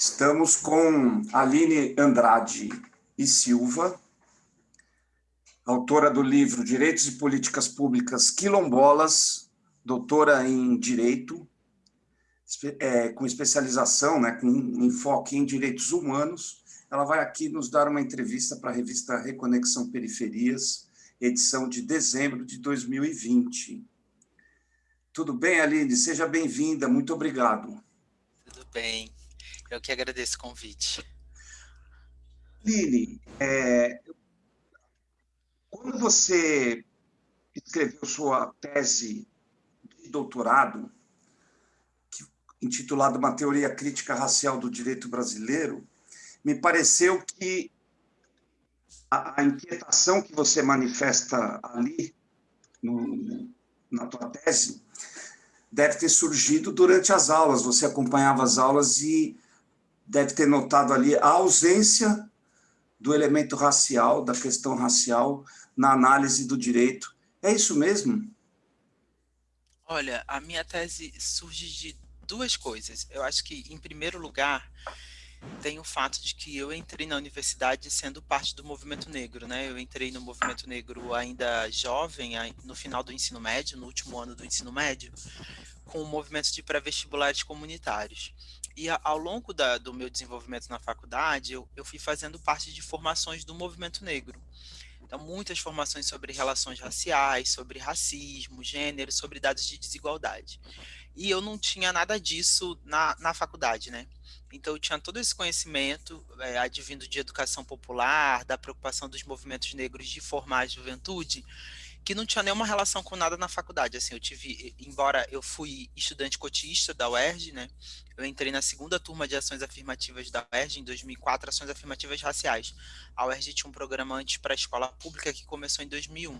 Estamos com Aline Andrade e Silva, autora do livro Direitos e Políticas Públicas Quilombolas, doutora em Direito, é, com especialização, né, com enfoque em direitos humanos. Ela vai aqui nos dar uma entrevista para a revista Reconexão Periferias, edição de dezembro de 2020. Tudo bem, Aline? Seja bem-vinda, muito obrigado. Tudo bem. Eu que agradeço o convite. Lili, é, quando você escreveu sua tese de doutorado, intitulada Uma Teoria Crítica Racial do Direito Brasileiro, me pareceu que a, a inquietação que você manifesta ali, no, na tua tese, deve ter surgido durante as aulas. Você acompanhava as aulas e deve ter notado ali a ausência do elemento racial, da questão racial, na análise do direito. É isso mesmo? Olha, a minha tese surge de duas coisas. Eu acho que, em primeiro lugar, tem o fato de que eu entrei na universidade sendo parte do movimento negro, né? Eu entrei no movimento negro ainda jovem, no final do ensino médio, no último ano do ensino médio, com o movimento de pré-vestibulares comunitários. E ao longo da, do meu desenvolvimento na faculdade, eu, eu fui fazendo parte de formações do movimento negro. Então, muitas formações sobre relações raciais, sobre racismo, gênero, sobre dados de desigualdade. E eu não tinha nada disso na, na faculdade, né? Então, eu tinha todo esse conhecimento, é, advindo de educação popular, da preocupação dos movimentos negros de formar a juventude, que não tinha nenhuma relação com nada na faculdade. Assim, eu tive, embora eu fui estudante cotista da UERJ, né? Eu entrei na segunda turma de ações afirmativas da UERJ em 2004, ações afirmativas raciais. A UERJ tinha um programa antes para a escola pública que começou em 2001.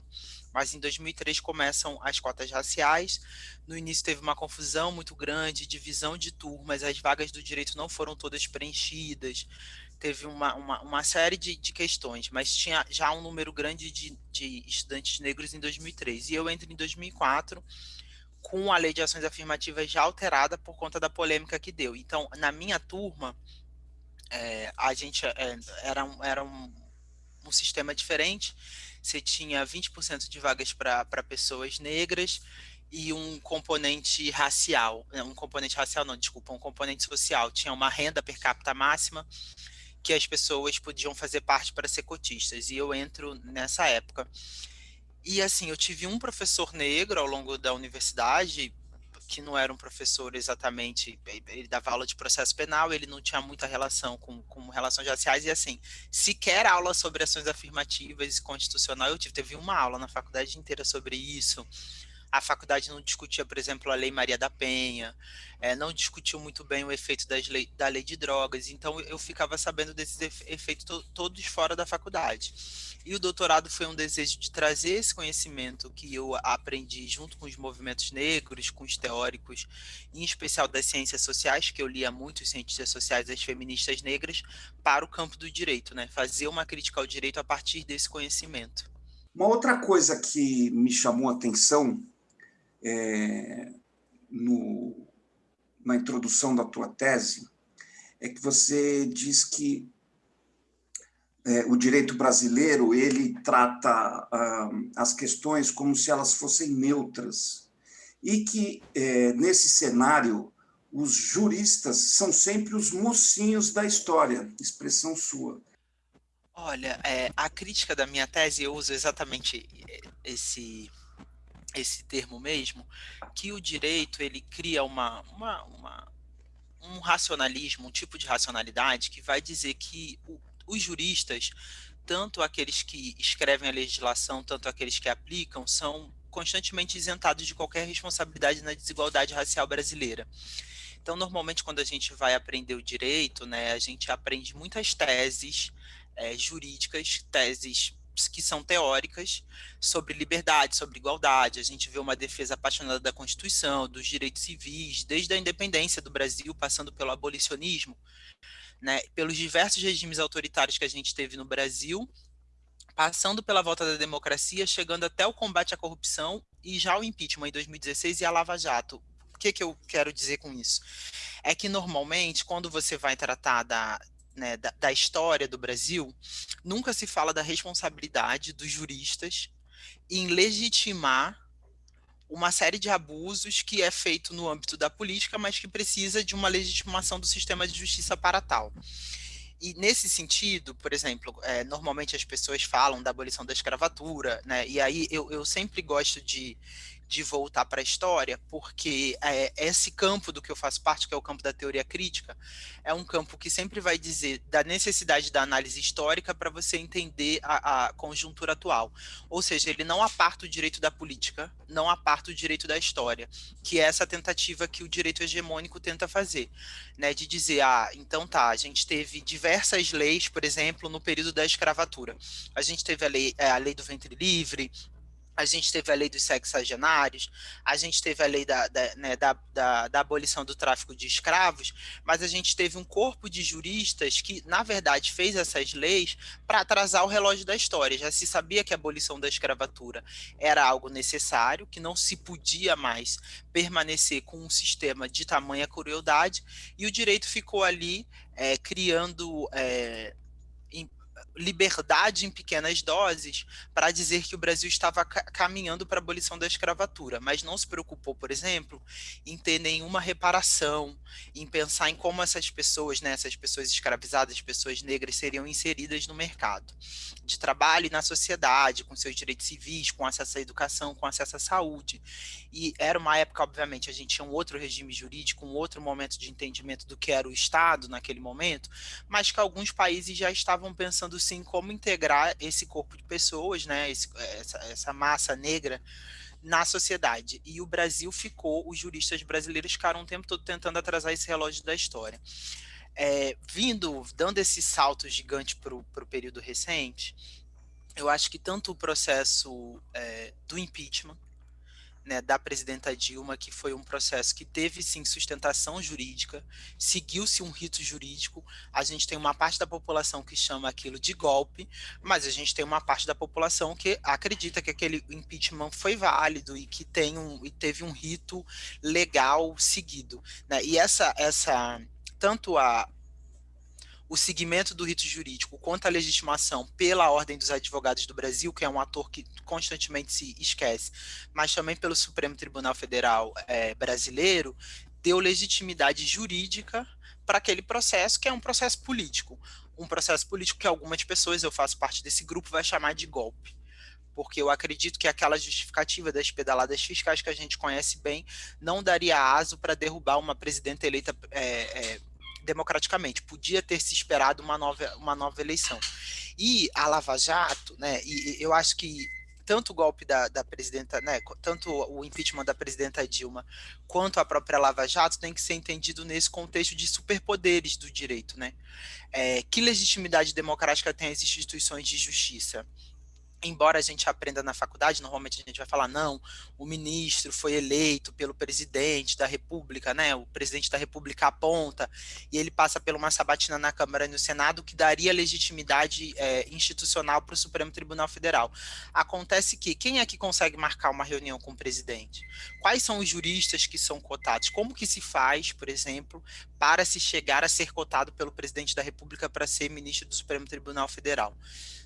Mas em 2003 começam as cotas raciais. No início teve uma confusão muito grande, divisão de turmas, as vagas do direito não foram todas preenchidas teve uma, uma, uma série de, de, questões, mas tinha já um número grande de, de estudantes negros em 2003. E eu entro em 2004 com a lei de ações afirmativas já alterada por conta da polêmica que deu. Então, na minha turma, é, a gente é, era, um, era um, um sistema diferente. Você tinha 20% de vagas para pessoas negras e um componente racial, um componente racial não, desculpa, um componente social. Tinha uma renda per capita máxima que as pessoas podiam fazer parte para ser cotistas, e eu entro nessa época. E assim, eu tive um professor negro ao longo da universidade, que não era um professor exatamente, ele dava aula de processo penal, ele não tinha muita relação com, com relações raciais, e assim, sequer aula sobre ações afirmativas e constitucional eu tive, teve uma aula na faculdade inteira sobre isso, a faculdade não discutia, por exemplo, a Lei Maria da Penha, é, não discutiu muito bem o efeito lei, da lei de drogas, então eu ficava sabendo desses efeitos to, todos fora da faculdade. E o doutorado foi um desejo de trazer esse conhecimento que eu aprendi junto com os movimentos negros, com os teóricos, em especial das ciências sociais, que eu lia muito os cientistas sociais, as feministas negras, para o campo do direito, né? fazer uma crítica ao direito a partir desse conhecimento. Uma outra coisa que me chamou a atenção é, no, na introdução da tua tese é que você diz que é, o direito brasileiro ele trata ah, as questões como se elas fossem neutras e que é, nesse cenário os juristas são sempre os mocinhos da história, expressão sua. Olha, é, a crítica da minha tese eu uso exatamente esse esse termo mesmo, que o direito ele cria uma, uma, uma, um racionalismo, um tipo de racionalidade que vai dizer que o, os juristas, tanto aqueles que escrevem a legislação, tanto aqueles que aplicam, são constantemente isentados de qualquer responsabilidade na desigualdade racial brasileira. Então, normalmente, quando a gente vai aprender o direito, né, a gente aprende muitas teses é, jurídicas, teses que são teóricas sobre liberdade, sobre igualdade. A gente vê uma defesa apaixonada da Constituição, dos direitos civis, desde a independência do Brasil, passando pelo abolicionismo, né, pelos diversos regimes autoritários que a gente teve no Brasil, passando pela volta da democracia, chegando até o combate à corrupção e já o impeachment em 2016 e a Lava Jato, que, que eu quero dizer com isso? É que normalmente, quando você vai tratar da, né, da, da, história do Brasil, nunca se fala da responsabilidade dos juristas em legitimar uma série de abusos que é feito no âmbito da política, mas que precisa de uma legitimação do sistema de justiça para tal. E nesse sentido, por exemplo, é, normalmente as pessoas falam da abolição da escravatura, né? E aí eu, eu sempre gosto de, de voltar para a história, porque é, esse campo do que eu faço parte, que é o campo da teoria crítica, é um campo que sempre vai dizer da necessidade da análise histórica para você entender a, a, conjuntura atual. Ou seja, ele não aparta o direito da política, não aparta o direito da história, que é essa tentativa que o direito hegemônico tenta fazer, né, de dizer, ah, então tá, a gente teve diversas leis, por exemplo, no período da escravatura. A gente teve a lei, é, a lei do ventre livre, a gente teve a lei dos sexagenários, a gente teve a lei da, da, né, da, da, da, abolição do tráfico de escravos, mas a gente teve um corpo de juristas que, na verdade, fez essas leis para atrasar o relógio da história. Já se sabia que a abolição da escravatura era algo necessário, que não se podia mais permanecer com um sistema de tamanha crueldade, e o direito ficou ali é, criando é, liberdade em pequenas doses para dizer que o Brasil estava ca caminhando para a abolição da escravatura, mas não se preocupou, por exemplo, em ter nenhuma reparação, em pensar em como essas pessoas, né, essas pessoas escravizadas, pessoas negras, seriam inseridas no mercado de trabalho e na sociedade, com seus direitos civis, com acesso à educação, com acesso à saúde. E era uma época, obviamente, a gente tinha um outro regime jurídico, um outro momento de entendimento do que era o Estado naquele momento, mas que alguns países já estavam pensando sim como integrar esse corpo de pessoas, né, esse, essa, essa massa negra na sociedade. E o Brasil ficou, os juristas brasileiros ficaram o tempo todo tentando atrasar esse relógio da história. É, vindo, dando esse salto gigante para o período recente, eu acho que tanto o processo é, do impeachment, né, da presidenta Dilma, que foi um processo que teve sim sustentação jurídica, seguiu-se um rito jurídico. A gente tem uma parte da população que chama aquilo de golpe, mas a gente tem uma parte da população que acredita que aquele impeachment foi válido e que tem um, e teve um rito legal seguido. Né? E essa, essa tanto a o segmento do rito jurídico quanto a legitimação pela Ordem dos Advogados do Brasil, que é um ator que constantemente se esquece, mas também pelo Supremo Tribunal Federal é, brasileiro, deu legitimidade jurídica para aquele processo, que é um processo político. Um processo político que algumas pessoas, eu faço parte desse grupo, vai chamar de golpe porque eu acredito que aquela justificativa das pedaladas fiscais que a gente conhece bem não daria aso para derrubar uma presidenta eleita é, é, democraticamente. Podia ter se esperado uma nova, uma nova eleição. E a Lava Jato, né, e eu acho que tanto o golpe da, da presidenta, né, tanto o impeachment da presidenta Dilma, quanto a própria Lava Jato tem que ser entendido nesse contexto de superpoderes do direito, né? É, que legitimidade democrática tem as instituições de justiça? Embora a gente aprenda na faculdade, normalmente a gente vai falar, não, o ministro foi eleito pelo presidente da república, né, o presidente da república aponta, e ele passa por uma sabatina na Câmara e no Senado que daria legitimidade é, institucional para o Supremo Tribunal Federal. Acontece que, quem é que consegue marcar uma reunião com o presidente? Quais são os juristas que são cotados? Como que se faz, por exemplo, para se chegar a ser cotado pelo presidente da república para ser ministro do Supremo Tribunal Federal?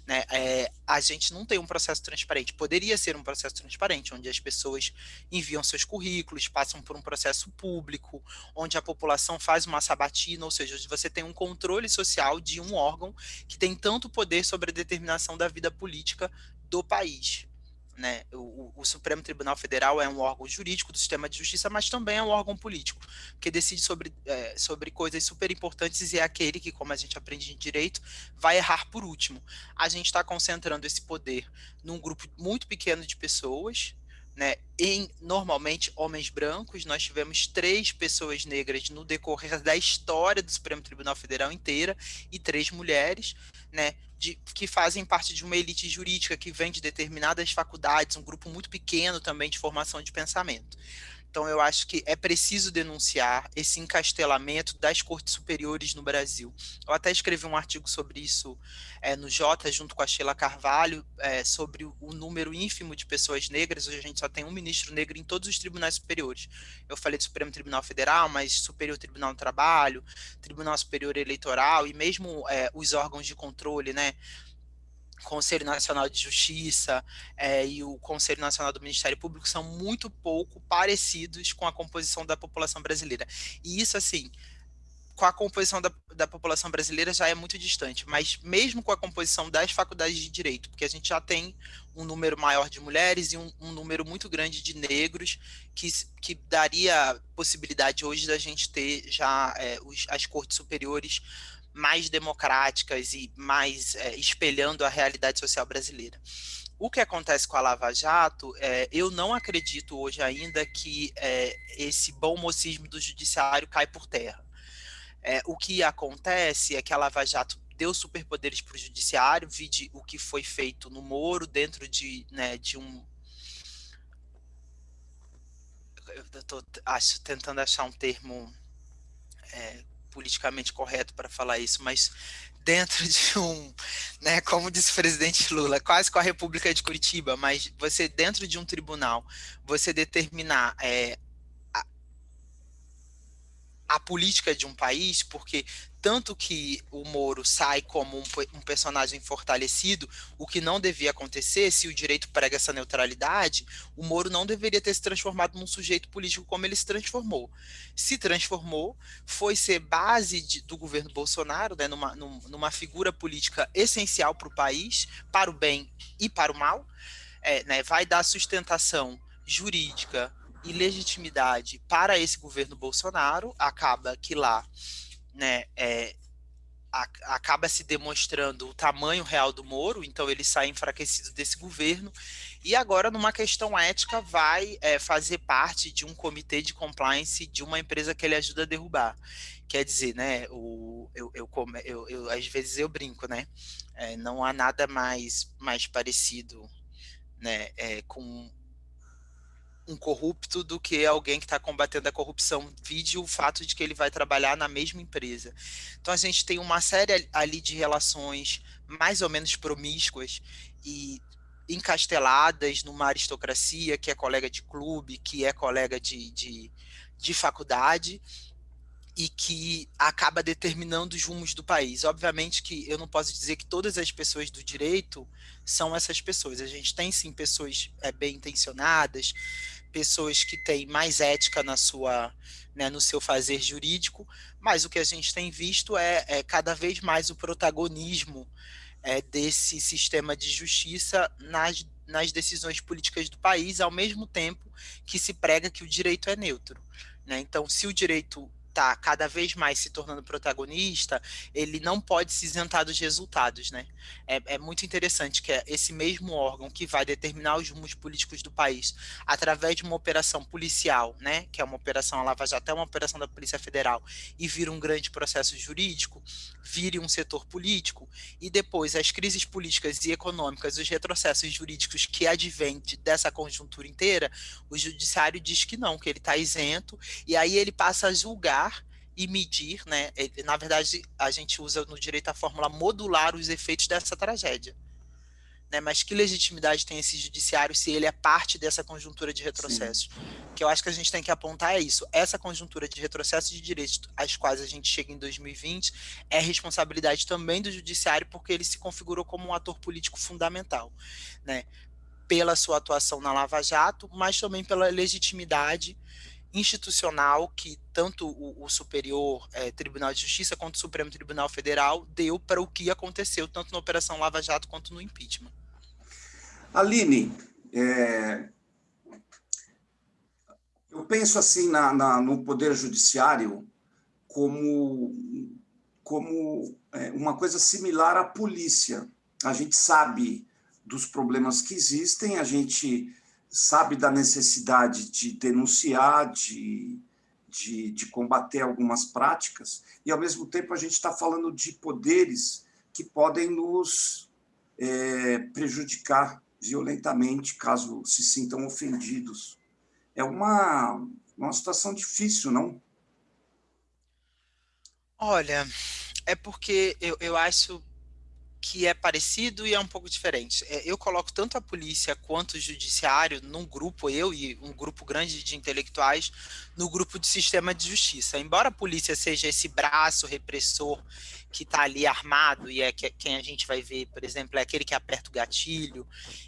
Né? É, a gente não tem um processo transparente. Poderia ser um processo transparente, onde as pessoas enviam seus currículos, passam por um processo público, onde a população faz uma sabatina, ou seja, você tem um controle social de um órgão que tem tanto poder sobre a determinação da vida política do país. Né? O, o, Supremo Tribunal Federal é um órgão jurídico do sistema de justiça, mas também é um órgão político, que decide sobre, é, sobre coisas super importantes e é aquele que, como a gente aprende em direito, vai errar por último. A gente está concentrando esse poder num grupo muito pequeno de pessoas, né, em normalmente homens brancos, nós tivemos três pessoas negras no decorrer da história do Supremo Tribunal Federal inteira e três mulheres, né, de, que fazem parte de uma elite jurídica que vem de determinadas faculdades, um grupo muito pequeno também de formação de pensamento. Então, eu acho que é preciso denunciar esse encastelamento das cortes superiores no Brasil. Eu até escrevi um artigo sobre isso é, no Jota, junto com a Sheila Carvalho, é, sobre o número ínfimo de pessoas negras. Hoje a gente só tem um ministro negro em todos os tribunais superiores. Eu falei do Supremo Tribunal Federal, mas Superior Tribunal do Trabalho, Tribunal Superior Eleitoral e mesmo é, os órgãos de controle, né? Conselho Nacional de Justiça é, e o Conselho Nacional do Ministério Público são muito pouco parecidos com a composição da população brasileira. E isso, assim, com a composição da, da população brasileira já é muito distante, mas mesmo com a composição das faculdades de direito, porque a gente já tem um número maior de mulheres e um, um número muito grande de negros, que, que daria possibilidade hoje da gente ter já é, os, as cortes superiores mais democráticas e mais é, espelhando a realidade social brasileira. O que acontece com a Lava Jato, é, eu não acredito hoje ainda que é, esse bom mocismo do judiciário cai por terra. É, o que acontece é que a Lava Jato deu superpoderes para o judiciário, vide o que foi feito no Moro, dentro de, né, de um... Eu estou tentando achar um termo politicamente correto para falar isso, mas dentro de um, né, como disse o presidente Lula, quase com a República de Curitiba, mas você dentro de um tribunal, você determinar é, a política de um país, porque tanto que o Moro sai como um, um, personagem fortalecido, o que não devia acontecer, se o direito prega essa neutralidade, o Moro não deveria ter se transformado num sujeito político como ele se transformou. Se transformou, foi ser base de, do governo Bolsonaro, né, numa, numa figura política essencial para o país, para o bem e para o mal, é, né, vai dar sustentação jurídica, e legitimidade para esse governo Bolsonaro, acaba que lá né, é, a, acaba se demonstrando o tamanho real do Moro, então ele sai enfraquecido desse governo, e agora numa questão ética vai é, fazer parte de um comitê de compliance de uma empresa que ele ajuda a derrubar. Quer dizer, né, o, eu, eu, eu, eu às vezes eu brinco, né, é, não há nada mais, mais parecido né, é, com um corrupto do que alguém que está combatendo a corrupção, vide o fato de que ele vai trabalhar na mesma empresa. Então a gente tem uma série ali de relações mais ou menos promíscuas e encasteladas numa aristocracia que é colega de clube, que é colega de, de, de faculdade, e que acaba determinando os rumos do país. Obviamente que eu não posso dizer que todas as pessoas do direito são essas pessoas. A gente tem sim pessoas é, bem intencionadas, pessoas que têm mais ética na sua, né, no seu fazer jurídico, mas o que a gente tem visto é, é cada vez mais o protagonismo é, desse sistema de justiça nas, nas decisões políticas do país, ao mesmo tempo que se prega que o direito é neutro. Né? Então, se o direito está cada vez mais se tornando protagonista, ele não pode se isentar dos resultados, né? É, é, muito interessante que é esse mesmo órgão que vai determinar os rumos políticos do país através de uma operação policial, né? Que é uma operação a Lava Jato, é uma operação da Polícia Federal e vira um grande processo jurídico, vire um setor político e depois as crises políticas e econômicas, os retrocessos jurídicos que advêm dessa conjuntura inteira, o judiciário diz que não, que ele está isento e aí ele passa a julgar e medir, né? Na verdade, a gente usa no direito a fórmula modular os efeitos dessa tragédia. Né? Mas que legitimidade tem esse judiciário se ele é parte dessa conjuntura de retrocesso? O que eu acho que a gente tem que apontar é isso. Essa conjuntura de retrocesso de direitos às quais a gente chega em 2020 é responsabilidade também do judiciário porque ele se configurou como um ator político fundamental, né? Pela sua atuação na Lava Jato, mas também pela legitimidade institucional que tanto o, o Superior é, Tribunal de Justiça quanto o Supremo Tribunal Federal deu para o que aconteceu, tanto na Operação Lava Jato quanto no impeachment. Aline, é, eu penso assim na, na, no Poder Judiciário como, como é, uma coisa similar à polícia. A gente sabe dos problemas que existem, a gente sabe da necessidade de denunciar, de, de, de combater algumas práticas, e, ao mesmo tempo, a gente está falando de poderes que podem nos é, prejudicar violentamente, caso se sintam ofendidos. É uma, uma situação difícil, não? Olha, é porque eu, eu acho que é parecido e é um pouco diferente. É, eu coloco tanto a polícia quanto o judiciário num grupo, eu e um grupo grande de intelectuais, no grupo de sistema de justiça. Embora a polícia seja esse braço repressor que está ali armado e é que, quem a gente vai ver, por exemplo, é aquele que aperta o gatilho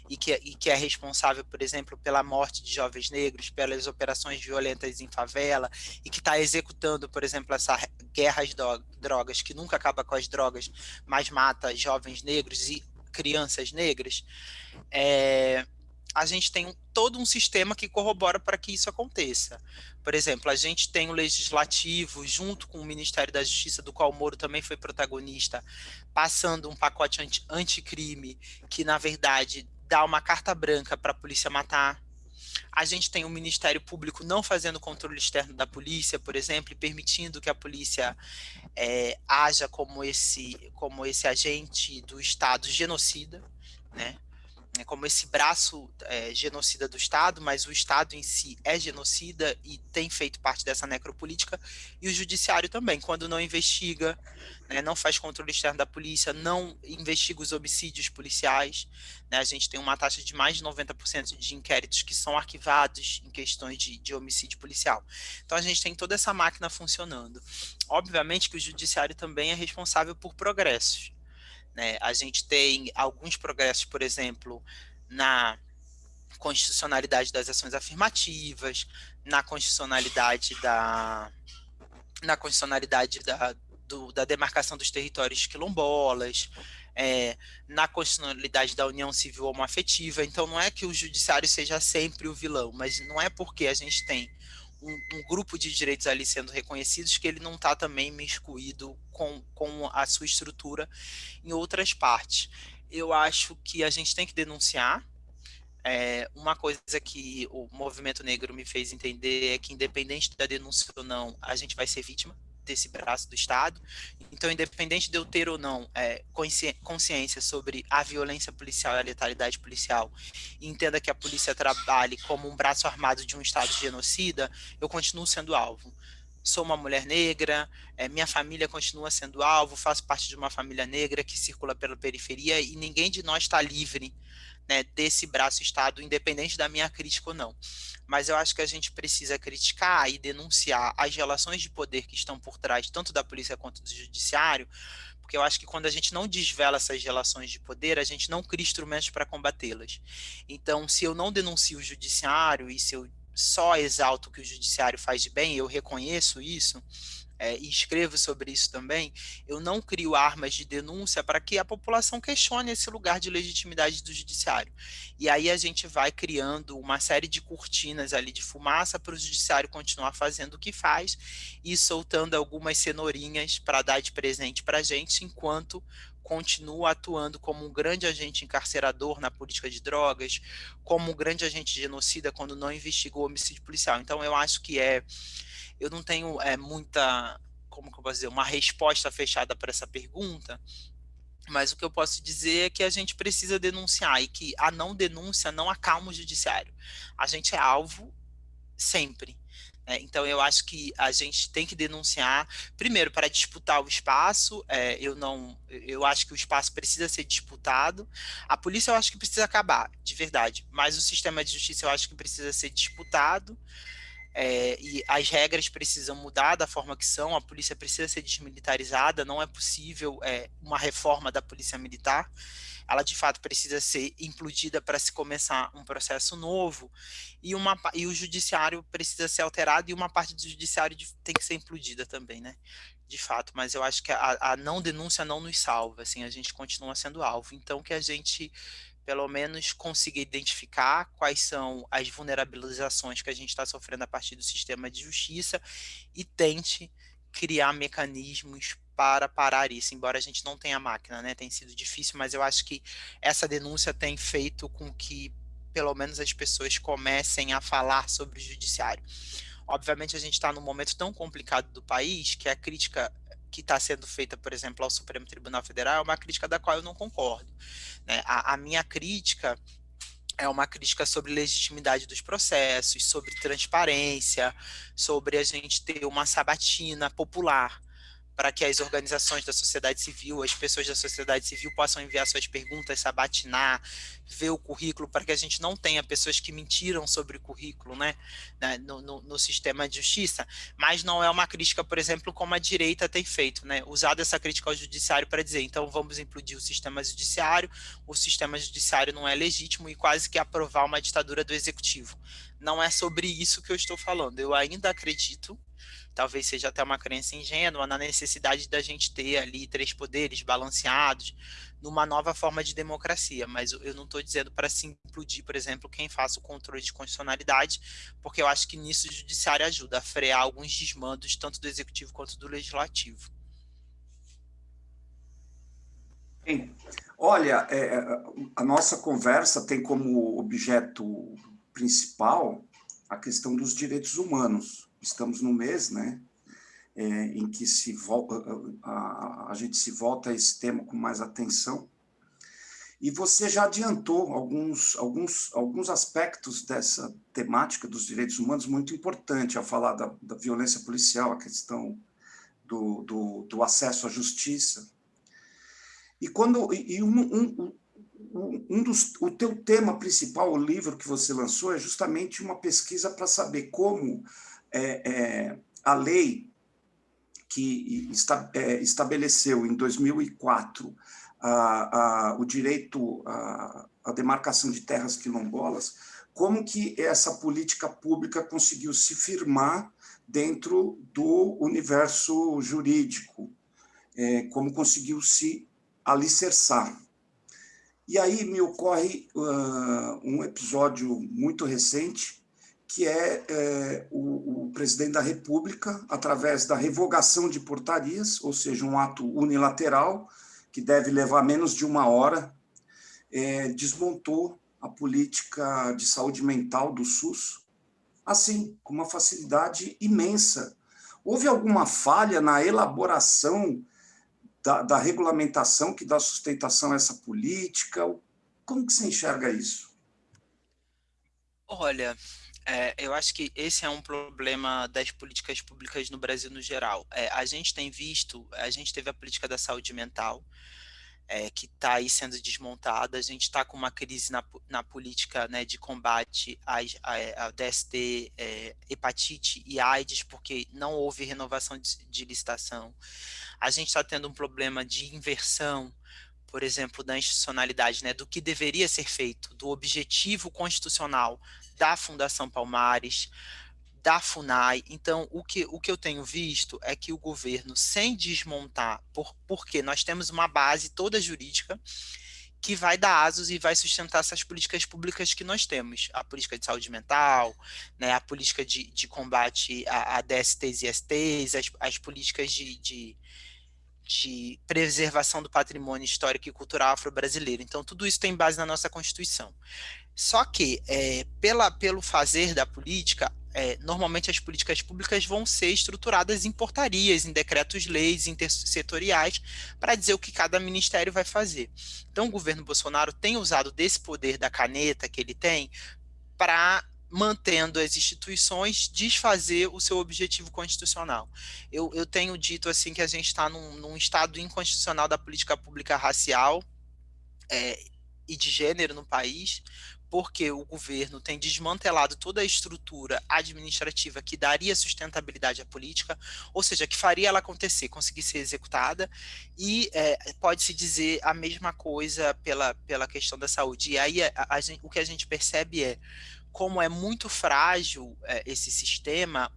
e que, e que é responsável, por exemplo, pela morte de jovens negros, pelas operações violentas em favela e que está executando, por exemplo, essa guerra às drogas, que nunca acaba com as drogas, mas mata jovens negros e crianças negras, é, a gente tem todo um sistema que corrobora para que isso aconteça. Por exemplo, a gente tem o legislativo, junto com o Ministério da Justiça, do qual o Moro também foi protagonista, passando um pacote anti anticrime que, na verdade, dá uma carta branca para a polícia matar. A gente tem o Ministério Público não fazendo controle externo da polícia, por exemplo, e permitindo que a polícia é, haja como esse, como esse agente do Estado genocida, né? É como esse braço é, genocida do Estado, mas o Estado em si é genocida e tem feito parte dessa necropolítica, e o Judiciário também, quando não investiga, né, não faz controle externo da polícia, não investiga os homicídios policiais, né, a gente tem uma taxa de mais de 90% de inquéritos que são arquivados em questões de, de homicídio policial. Então a gente tem toda essa máquina funcionando. Obviamente que o Judiciário também é responsável por progressos, né? A gente tem alguns progressos, por exemplo, na constitucionalidade das ações afirmativas, na constitucionalidade da na constitucionalidade da, do, da demarcação dos territórios quilombolas, é, na constitucionalidade da união civil homoafetiva. Então, não é que o judiciário seja sempre o vilão, mas não é porque a gente tem um, um, grupo de direitos ali sendo reconhecidos que ele não está também miscuído com, com a sua estrutura em outras partes. Eu acho que a gente tem que denunciar. É, uma coisa que o movimento negro me fez entender é que, independente da denúncia ou não, a gente vai ser vítima desse braço do Estado. Então, independente de eu ter ou não é, consciência sobre a violência policial e a letalidade policial, e entenda que a polícia trabalhe como um braço armado de um Estado genocida, eu continuo sendo alvo. Sou uma mulher negra, é, minha família continua sendo alvo, faço parte de uma família negra que circula pela periferia e ninguém de nós está livre né, desse braço Estado, independente da minha crítica ou não. Mas eu acho que a gente precisa criticar e denunciar as relações de poder que estão por trás, tanto da polícia quanto do judiciário, porque eu acho que quando a gente não desvela essas relações de poder, a gente não cria instrumentos para combatê-las. Então, se eu não denuncio o judiciário e se eu só exalto o que o judiciário faz de bem, eu reconheço isso, é, e escrevo sobre isso também, eu não crio armas de denúncia para que a população questione esse lugar de legitimidade do judiciário. E aí a gente vai criando uma série de cortinas ali de fumaça para o judiciário continuar fazendo o que faz e soltando algumas cenourinhas para dar de presente para a gente, enquanto continua atuando como um grande agente encarcerador na política de drogas, como um grande agente genocida quando não investigou homicídio policial. Então eu acho que é eu não tenho é, muita, como que eu posso dizer, uma resposta fechada para essa pergunta, mas o que eu posso dizer é que a gente precisa denunciar e que a não denúncia não acalma o judiciário. A gente é alvo sempre. Né? Então, eu acho que a gente tem que denunciar, primeiro, para disputar o espaço. É, eu não, eu acho que o espaço precisa ser disputado. A polícia eu acho que precisa acabar, de verdade. Mas o sistema de justiça eu acho que precisa ser disputado é, e as regras precisam mudar da forma que são, a polícia precisa ser desmilitarizada, não é possível é, uma reforma da polícia militar, ela de fato precisa ser implodida para se começar um processo novo, e, uma, e o judiciário precisa ser alterado, e uma parte do judiciário tem que ser implodida também, né? De fato, mas eu acho que a, a não denúncia não nos salva, assim, a gente continua sendo alvo, então que a gente pelo menos consiga identificar quais são as vulnerabilizações que a gente está sofrendo a partir do sistema de justiça e tente criar mecanismos para parar isso, embora a gente não tenha máquina, né? Tem sido difícil, mas eu acho que essa denúncia tem feito com que pelo menos as pessoas comecem a falar sobre o judiciário. Obviamente a gente está num momento tão complicado do país que a crítica que está sendo feita, por exemplo, ao Supremo Tribunal Federal é uma crítica da qual eu não concordo. Né? A, a minha crítica é uma crítica sobre legitimidade dos processos, sobre transparência, sobre a gente ter uma sabatina popular, para que as organizações da sociedade civil, as pessoas da sociedade civil possam enviar suas perguntas, sabatinar, ver o currículo, para que a gente não tenha pessoas que mentiram sobre o currículo né, né, no, no, no, sistema de justiça, mas não é uma crítica, por exemplo, como a direita tem feito, né, usado essa crítica ao judiciário para dizer, então vamos implodir o sistema judiciário, o sistema judiciário não é legítimo e quase que aprovar uma ditadura do executivo. Não é sobre isso que eu estou falando, eu ainda acredito talvez seja até uma crença ingênua na necessidade da gente ter ali três poderes balanceados numa nova forma de democracia, mas eu não estou dizendo para se implodir, por exemplo, quem faça o controle de constitucionalidade, porque eu acho que nisso o judiciário ajuda a frear alguns desmandos, tanto do executivo quanto do legislativo. Bem, olha, é, a nossa conversa tem como objeto principal a questão dos direitos humanos estamos no mês, né, é, em que se volta, a, a, gente se volta a esse tema com mais atenção. E você já adiantou alguns, alguns, alguns aspectos dessa temática dos direitos humanos muito importante ao falar da, da violência policial, a questão do, do, do, acesso à justiça. E quando e um, um, um dos, o teu tema principal, o livro que você lançou, é justamente uma pesquisa para saber como é, é, a lei que esta, é, estabeleceu em 2004 a, a, o direito à, à demarcação de terras quilombolas, como que essa política pública conseguiu se firmar dentro do universo jurídico, é, como conseguiu se alicerçar. E aí me ocorre uh, um episódio muito recente, que é, é o, o, presidente da República, através da revogação de portarias, ou seja, um ato unilateral, que deve levar menos de uma hora, é, desmontou a política de saúde mental do SUS, assim, com uma facilidade imensa. Houve alguma falha na elaboração da, da regulamentação que dá sustentação a essa política? Como que você enxerga isso? Olha, é, eu acho que esse é um problema das políticas públicas no Brasil no geral. É, a gente tem visto, a gente teve a política da saúde mental, é, que está aí sendo desmontada, a gente está com uma crise na, na política né, de combate à, DST, é, hepatite e AIDS, porque não houve renovação de, de licitação. A gente está tendo um problema de inversão por exemplo, da institucionalidade, né, do que deveria ser feito, do objetivo constitucional da Fundação Palmares, da FUNAI. Então, o que, o que eu tenho visto é que o governo, sem desmontar, por, porque nós temos uma base toda jurídica que vai dar asos e vai sustentar essas políticas públicas que nós temos. A política de saúde mental, né, a política de, de combate a, a DSTs e STs, as, as políticas de, de de preservação do patrimônio histórico e cultural afro-brasileiro. Então, tudo isso tem base na nossa Constituição. Só que, é, pela, pelo fazer da política, é, normalmente as políticas públicas vão ser estruturadas em portarias, em decretos-leis intersetoriais, para dizer o que cada ministério vai fazer. Então, o governo Bolsonaro tem usado desse poder da caneta que ele tem para mantendo as instituições, desfazer o seu objetivo constitucional. Eu, eu tenho dito assim que a gente está num, num, estado inconstitucional da política pública racial é, e de gênero no país, porque o governo tem desmantelado toda a estrutura administrativa que daria sustentabilidade à política, ou seja, que faria ela acontecer, conseguir ser executada, e é, pode-se dizer a mesma coisa pela, pela questão da saúde. E aí a, a gente, o que a gente percebe é como é muito frágil é, esse sistema,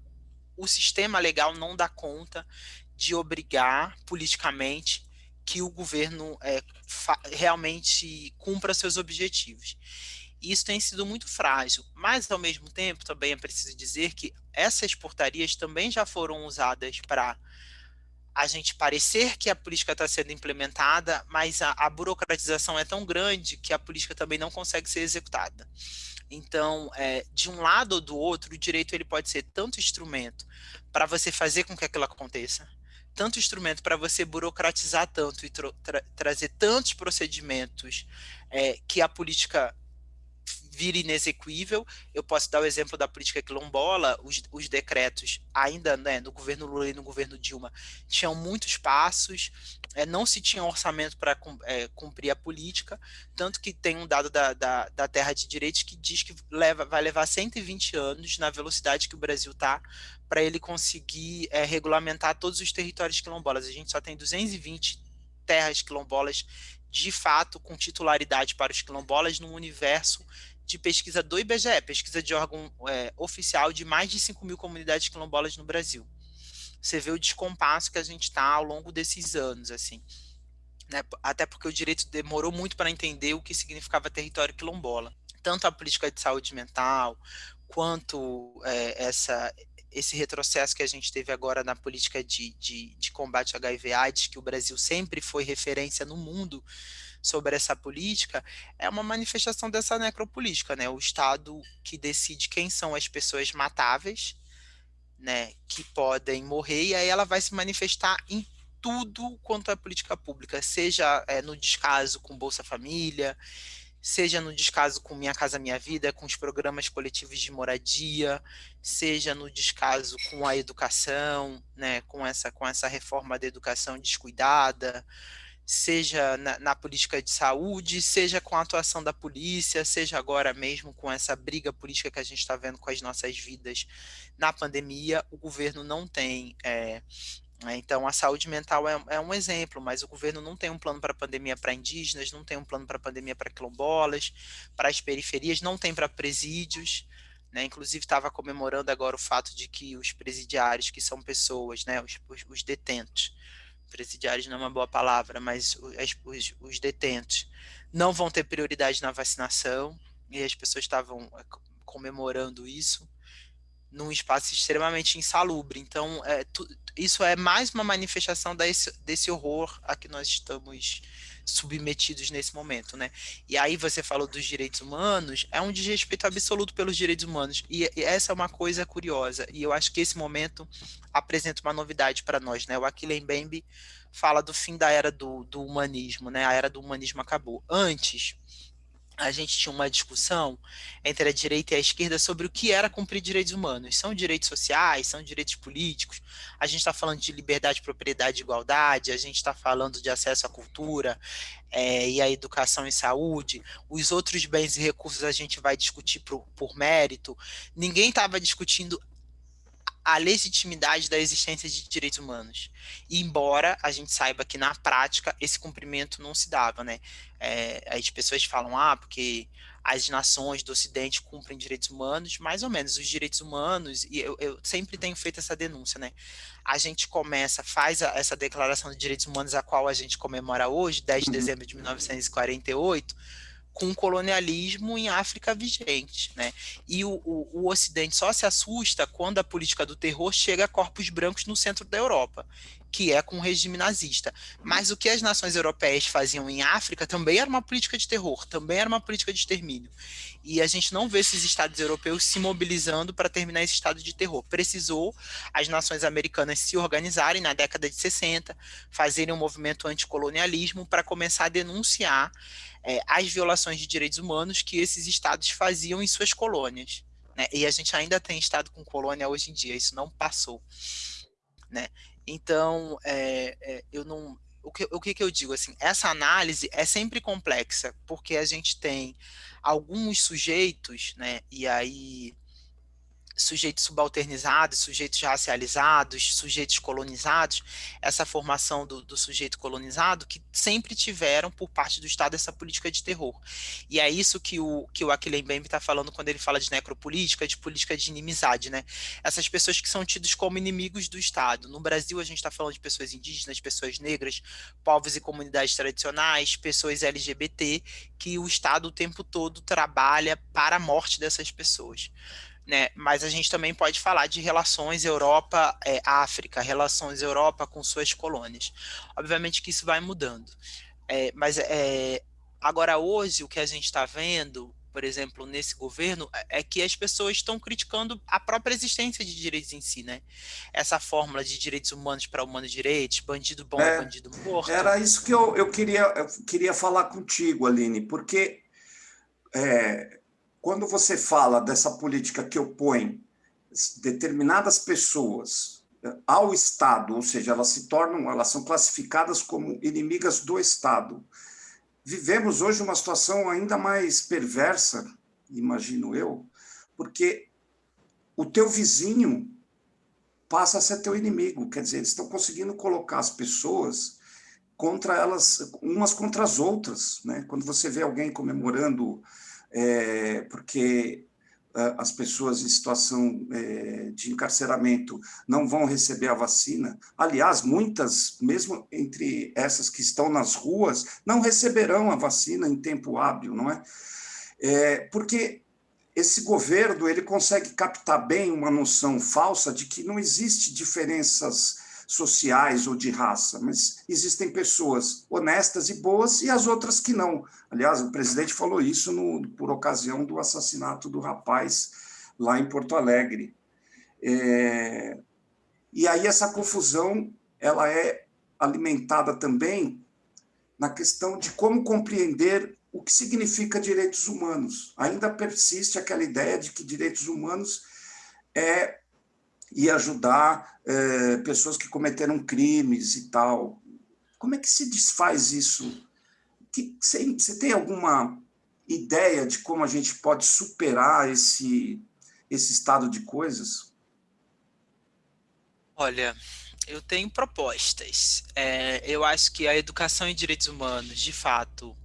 o sistema legal não dá conta de obrigar politicamente que o governo é, realmente cumpra seus objetivos. Isso tem sido muito frágil, mas ao mesmo tempo também é preciso dizer que essas portarias também já foram usadas para a gente parecer que a política está sendo implementada, mas a, a burocratização é tão grande que a política também não consegue ser executada. Então, é, de um lado ou do outro, o direito ele pode ser tanto instrumento para você fazer com que aquilo aconteça, tanto instrumento para você burocratizar tanto e tra trazer tantos procedimentos é, que a política vira inexequível. Eu posso dar o exemplo da política quilombola, os, os decretos, ainda né, no governo Lula e no governo Dilma, tinham muitos passos, é, não se tinha orçamento para é, cumprir a política, tanto que tem um dado da, da, da Terra de Direitos que diz que leva, vai levar 120 anos na velocidade que o Brasil está para ele conseguir é, regulamentar todos os territórios quilombolas. A gente só tem 220 terras quilombolas de fato com titularidade para os quilombolas no universo de pesquisa do IBGE, pesquisa de órgão é, oficial de mais de 5 mil comunidades quilombolas no Brasil. Você vê o descompasso que a gente está ao longo desses anos, assim. Né? Até porque o direito demorou muito para entender o que significava território quilombola. Tanto a política de saúde mental, quanto é, essa, esse retrocesso que a gente teve agora na política de, de, de combate ao HIV AIDS, que o Brasil sempre foi referência no mundo sobre essa política, é uma manifestação dessa necropolítica, né? O Estado que decide quem são as pessoas matáveis, né, que podem morrer, e aí ela vai se manifestar em tudo quanto é política pública, seja é, no descaso com Bolsa Família, seja no descaso com Minha Casa Minha Vida, com os programas coletivos de moradia, seja no descaso com a educação, né, com essa com essa reforma da educação descuidada, seja na, na, política de saúde, seja com a atuação da polícia, seja agora mesmo com essa briga política que a gente está vendo com as nossas vidas na pandemia, o governo não tem é, né, então, a saúde mental é, é, um exemplo, mas o governo não tem um plano para a pandemia para indígenas, não tem um plano para a pandemia para quilombolas, para as periferias, não tem para presídios. Né? Inclusive, estava comemorando agora o fato de que os presidiários, que são pessoas, né? os, os, os detentos, presidiários não é uma boa palavra, mas os, os detentos, não vão ter prioridade na vacinação, e as pessoas estavam eh, comemorando isso num espaço extremamente insalubre. Então, é, tu, isso é mais uma manifestação desse, desse horror a que nós estamos submetidos nesse momento, né? E aí você falou dos direitos humanos, é um desrespeito absoluto pelos direitos humanos, e, essa é uma coisa curiosa, e eu acho que esse momento apresenta uma novidade para nós, né? O Achille Mbembe fala do fim da era do, do humanismo, né? A era do humanismo acabou. Antes, a gente tinha uma discussão entre a direita e a esquerda sobre o que era cumprir direitos humanos. São direitos sociais, são direitos políticos, a gente está falando de liberdade, propriedade e igualdade, a gente está falando de acesso à cultura é, e à educação e saúde, os outros bens e recursos a gente vai discutir por, por mérito. Ninguém estava discutindo a legitimidade da existência de direitos humanos. E embora a gente saiba que na prática esse cumprimento não se dava, né? É, as pessoas falam, ah, porque as nações do Ocidente cumprem direitos humanos, mais ou menos, os direitos humanos, e eu, eu sempre tenho feito essa denúncia, né? A gente começa, faz a, essa declaração de direitos humanos, a qual a gente comemora hoje, 10 de uhum. dezembro de 1948, com o colonialismo em África vigente, né? E o, o, o, Ocidente só se assusta quando a política do terror chega a corpos brancos no centro da Europa, que é com o regime nazista. Mas o que as nações europeias faziam em África também era uma política de terror, também era uma política de extermínio. E a gente não vê esses estados europeus se mobilizando para terminar esse estado de terror. Precisou as nações americanas se organizarem na década de 60, fazerem um movimento anticolonialismo para começar a denunciar é, as violações de direitos humanos que esses estados faziam em suas colônias. Né? E a gente ainda tem estado com colônia hoje em dia, isso não passou. Né? Então, é, é, eu não, o que, o que, que eu digo assim, essa análise é sempre complexa, porque a gente tem alguns sujeitos, né, e aí sujeitos subalternizados, sujeitos racializados, sujeitos colonizados, essa formação do, do, sujeito colonizado, que sempre tiveram por parte do Estado essa política de terror. E é isso que o, que o Achille Mbembe está falando quando ele fala de necropolítica, de política de inimizade, né? Essas pessoas que são tidas como inimigos do Estado. No Brasil, a gente está falando de pessoas indígenas, pessoas negras, povos e comunidades tradicionais, pessoas LGBT, que o Estado o tempo todo trabalha para a morte dessas pessoas né? Mas a gente também pode falar de relações Europa-África, é, relações Europa com suas colônias. Obviamente que isso vai mudando. É, mas é, agora hoje o que a gente está vendo, por exemplo, nesse governo, é, é que as pessoas estão criticando a própria existência de direitos em si, né? Essa fórmula de direitos humanos para humanos direitos, bandido bom é, bandido morto. Era isso que eu, eu, queria, eu queria falar contigo, Aline, porque é, quando você fala dessa política que opõe determinadas pessoas eh, ao Estado, ou seja, elas se tornam, elas são classificadas como inimigas do Estado. Vivemos hoje uma situação ainda mais perversa, imagino eu, porque o teu vizinho passa a ser teu inimigo, quer dizer, eles estão conseguindo colocar as pessoas contra elas, umas contra as outras, né? Quando você vê alguém comemorando é, porque as pessoas em situação é, de encarceramento não vão receber a vacina. Aliás, muitas, mesmo entre essas que estão nas ruas, não receberão a vacina em tempo hábil, não é? é porque esse governo ele consegue captar bem uma noção falsa de que não existe diferenças sociais ou de raça, mas existem pessoas honestas e boas e as outras que não. Aliás, o presidente falou isso no, por ocasião do assassinato do rapaz lá em Porto Alegre. É, e aí essa confusão ela é alimentada também na questão de como compreender o que significa direitos humanos. Ainda persiste aquela ideia de que direitos humanos é e ajudar é, pessoas que cometeram crimes e tal. Como é que se desfaz isso? Que, você, você tem alguma ideia de como a gente pode superar esse, esse estado de coisas? Olha, eu tenho propostas. É, eu acho que a educação em direitos humanos, de fato,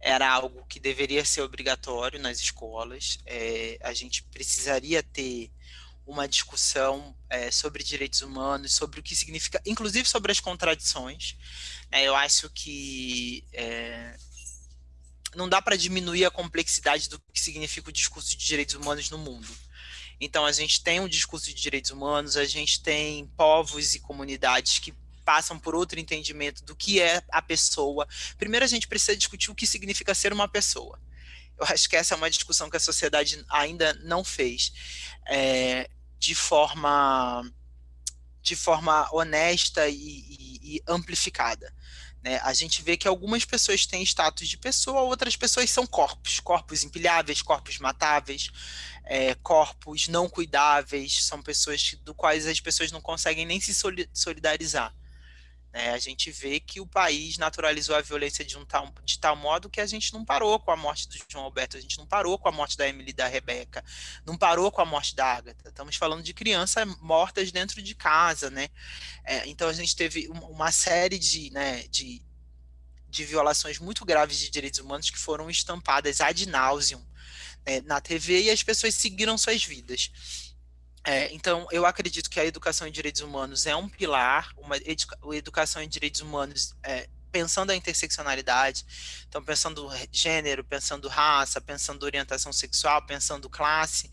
era algo que deveria ser obrigatório nas escolas. É, a gente precisaria ter uma discussão é, sobre direitos humanos, sobre o que significa, inclusive sobre as contradições. É, eu acho que é, não dá para diminuir a complexidade do que significa o discurso de direitos humanos no mundo. Então, a gente tem um discurso de direitos humanos, a gente tem povos e comunidades que passam por outro entendimento do que é a pessoa. Primeiro, a gente precisa discutir o que significa ser uma pessoa. Eu acho que essa é uma discussão que a sociedade ainda não fez. É, de forma de forma honesta e, e, e amplificada. Né? A gente vê que algumas pessoas têm status de pessoa, outras pessoas são corpos, corpos empilháveis, corpos matáveis, é, corpos não cuidáveis, são pessoas do quais as pessoas não conseguem nem se solidarizar. É, a gente vê que o país naturalizou a violência de, um tal, de tal modo que a gente não parou com a morte do João Alberto, a gente não parou com a morte da Emily da Rebeca, não parou com a morte da Agatha. Estamos falando de crianças mortas dentro de casa, né? É, então a gente teve uma série de, né, de, de violações muito graves de direitos humanos que foram estampadas ad nauseum né, na TV e as pessoas seguiram suas vidas. É, então, eu acredito que a educação em direitos humanos é um pilar, uma educa educação em direitos humanos é, pensando a interseccionalidade, então pensando gênero, pensando raça, pensando orientação sexual, pensando classe,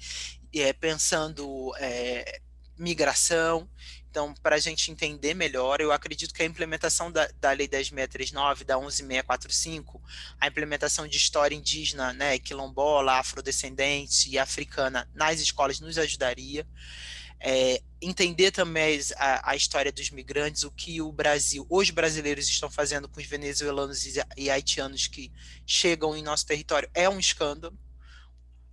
é, pensando é, migração, então, para a gente entender melhor, eu acredito que a implementação da, da Lei 10.639, da 11.645, a implementação de história indígena, né, quilombola, afrodescendente e africana nas escolas nos ajudaria. É, entender também a, a, história dos migrantes, o que o Brasil, os brasileiros estão fazendo com os venezuelanos e, e haitianos que chegam em nosso território, é um escândalo.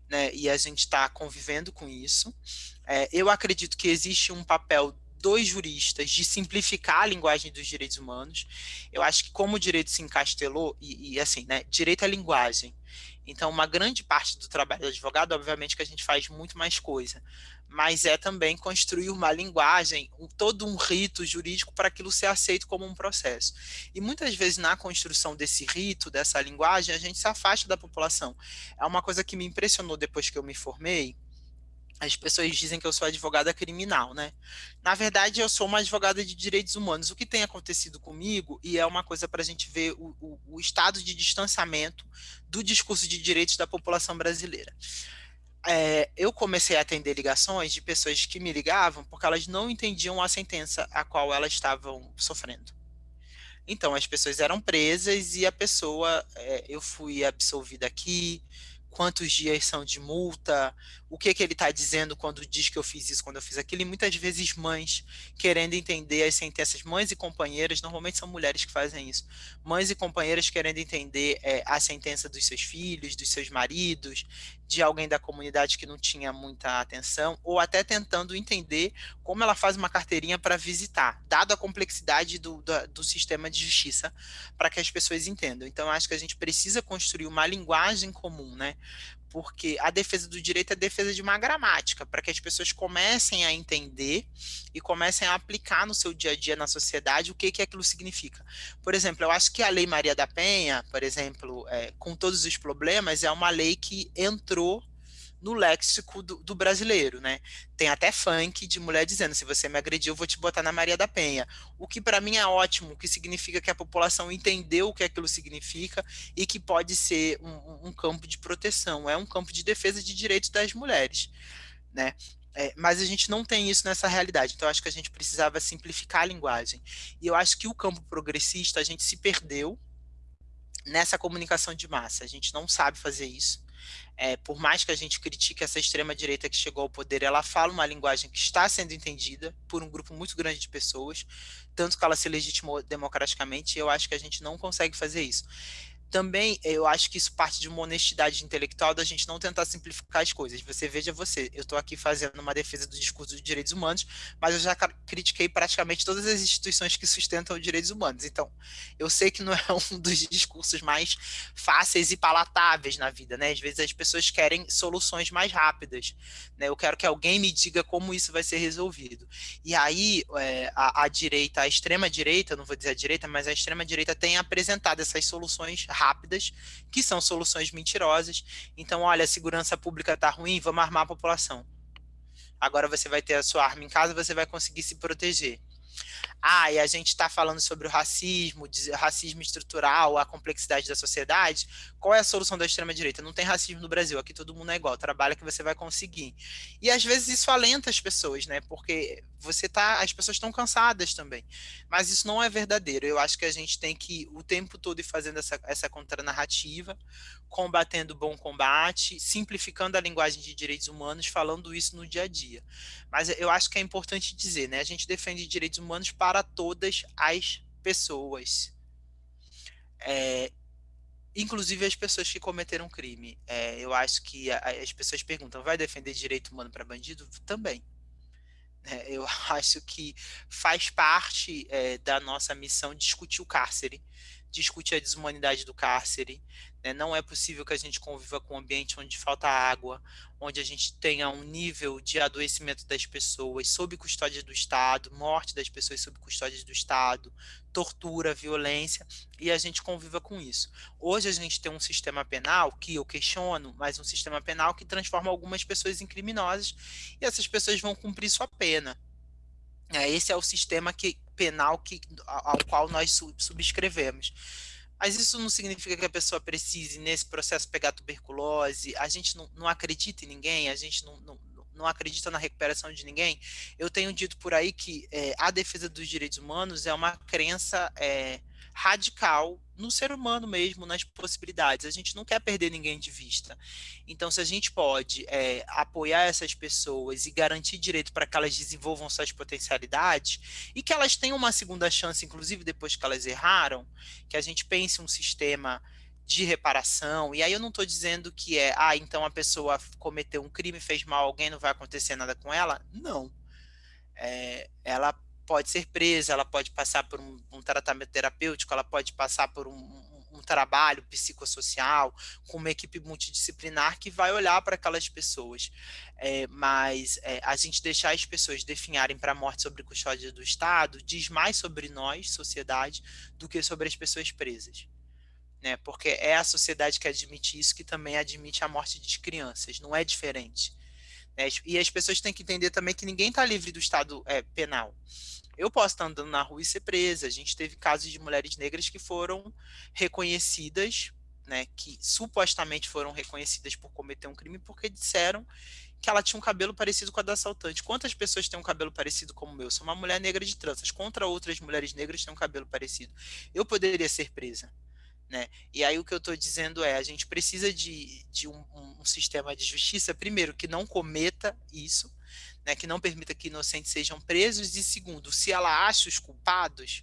Né, e a gente está convivendo com isso. É, eu acredito que existe um papel dos juristas de simplificar a linguagem dos direitos humanos. Eu acho que como o direito se encastelou, e, e assim, né, direito é linguagem. Então, uma grande parte do trabalho do advogado, obviamente que a gente faz muito mais coisa, mas é também construir uma linguagem, um, todo um rito jurídico para aquilo ser aceito como um processo. E muitas vezes na construção desse rito, dessa linguagem, a gente se afasta da população. É uma coisa que me impressionou depois que eu me formei, as pessoas dizem que eu sou advogada criminal, né? Na verdade, eu sou uma advogada de direitos humanos. O que tem acontecido comigo, e é uma coisa para a gente ver o, o, o, estado de distanciamento do discurso de direitos da população brasileira. É, eu comecei a atender ligações de pessoas que me ligavam porque elas não entendiam a sentença a qual elas estavam sofrendo. Então, as pessoas eram presas e a pessoa, é, eu fui absolvida aqui, quantos dias são de multa, o que, que ele está dizendo quando diz que eu fiz isso, quando eu fiz aquilo, e muitas vezes mães querendo entender as sentenças, mães e companheiras, normalmente são mulheres que fazem isso, mães e companheiras querendo entender é, a sentença dos seus filhos, dos seus maridos, de alguém da comunidade que não tinha muita atenção, ou até tentando entender como ela faz uma carteirinha para visitar, dado a complexidade do, do, do sistema de justiça, para que as pessoas entendam. Então, acho que a gente precisa construir uma linguagem comum, né? Porque a defesa do direito é defesa de uma gramática, para que as pessoas comecem a entender e comecem a aplicar no seu dia a dia na sociedade o que, que aquilo significa. Por exemplo, eu acho que a Lei Maria da Penha, por exemplo, é, com todos os problemas, é uma lei que entrou no léxico do, do, brasileiro, né? Tem até funk de mulher dizendo, se você me agrediu, eu vou te botar na Maria da Penha. O que para mim é ótimo, que significa que a população entendeu o que aquilo significa e que pode ser um, um campo de proteção, é um campo de defesa de direitos das mulheres, né? É, mas a gente não tem isso nessa realidade, então acho que a gente precisava simplificar a linguagem. E eu acho que o campo progressista, a gente se perdeu nessa comunicação de massa, a gente não sabe fazer isso. É, por mais que a gente critique essa extrema-direita que chegou ao poder, ela fala uma linguagem que está sendo entendida por um grupo muito grande de pessoas, tanto que ela se legitimou democraticamente, e eu acho que a gente não consegue fazer isso também eu acho que isso parte de uma honestidade intelectual da gente não tentar simplificar as coisas. Você veja você, eu estou aqui fazendo uma defesa do discurso dos direitos humanos, mas eu já critiquei praticamente todas as instituições que sustentam os direitos humanos. Então, eu sei que não é um dos discursos mais fáceis e palatáveis na vida, né? Às vezes as pessoas querem soluções mais rápidas, né? Eu quero que alguém me diga como isso vai ser resolvido. E aí, é, a, a direita, a extrema direita, não vou dizer a direita, mas a extrema direita tem apresentado essas soluções rápidas rápidas, que são soluções mentirosas. Então, olha, a segurança pública está ruim, vamos armar a população. Agora você vai ter a sua arma em casa, você vai conseguir se proteger. Ah, e a gente está falando sobre o racismo, racismo estrutural, a complexidade da sociedade. Qual é a solução da extrema-direita? Não tem racismo no Brasil, aqui todo mundo é igual, trabalha que você vai conseguir. E às vezes isso alenta as pessoas, né? Porque você tá, as pessoas estão cansadas também. Mas isso não é verdadeiro. Eu acho que a gente tem que o tempo todo ir fazendo essa, essa contranarrativa, combatendo bom combate, simplificando a linguagem de direitos humanos, falando isso no dia a dia. Mas eu acho que é importante dizer, né? A gente defende direitos humanos para todas as pessoas. É, inclusive as pessoas que cometeram crime. É, eu acho que as pessoas perguntam, vai defender direito humano para bandido? Também. É, eu acho que faz parte é, da nossa missão discutir o cárcere, discutir a desumanidade do cárcere. Né? Não é possível que a gente conviva com um ambiente onde falta água, onde a gente tenha um nível de adoecimento das pessoas sob custódia do Estado, morte das pessoas sob custódia do Estado, tortura, violência, e a gente conviva com isso. Hoje a gente tem um sistema penal que eu questiono, mas um sistema penal que transforma algumas pessoas em criminosas, e essas pessoas vão cumprir sua pena. É, esse é o sistema que, penal que, ao qual nós subscrevemos. Mas isso não significa que a pessoa precise, nesse processo, pegar tuberculose. A gente não, não acredita em ninguém, a gente não, não, não, acredita na recuperação de ninguém. Eu tenho dito por aí que é, a defesa dos direitos humanos é uma crença é, radical no ser humano mesmo, nas possibilidades. A gente não quer perder ninguém de vista. Então, se a gente pode é, apoiar essas pessoas e garantir direito para que elas desenvolvam suas potencialidades e que elas tenham uma segunda chance, inclusive depois que elas erraram, que a gente pense um sistema de reparação, e aí eu não estou dizendo que é, ah, então a pessoa cometeu um crime, fez mal a alguém, não vai acontecer nada com ela. Não. É, ela pode ser presa, ela pode passar por um, um tratamento terapêutico, ela pode passar por um, um, um, trabalho psicossocial, com uma equipe multidisciplinar que vai olhar para aquelas pessoas. É, mas é, a gente deixar as pessoas definharem para a morte sobre custódia do Estado diz mais sobre nós, sociedade, do que sobre as pessoas presas. Né? Porque é a sociedade que admite isso que também admite a morte de crianças, não é diferente. Né? E as pessoas têm que entender também que ninguém está livre do Estado é, penal. Eu posso estar andando na rua e ser presa. A gente teve casos de mulheres negras que foram reconhecidas, né, que supostamente foram reconhecidas por cometer um crime porque disseram que ela tinha um cabelo parecido com a da assaltante. Quantas pessoas têm um cabelo parecido como o meu? Sou uma mulher negra de tranças. Contra outras mulheres negras têm um cabelo parecido. Eu poderia ser presa. Né? E aí o que eu estou dizendo é, a gente precisa de, de um, um, sistema de justiça, primeiro, que não cometa isso, né, que não permita que inocentes sejam presos, e segundo, se ela acha os culpados,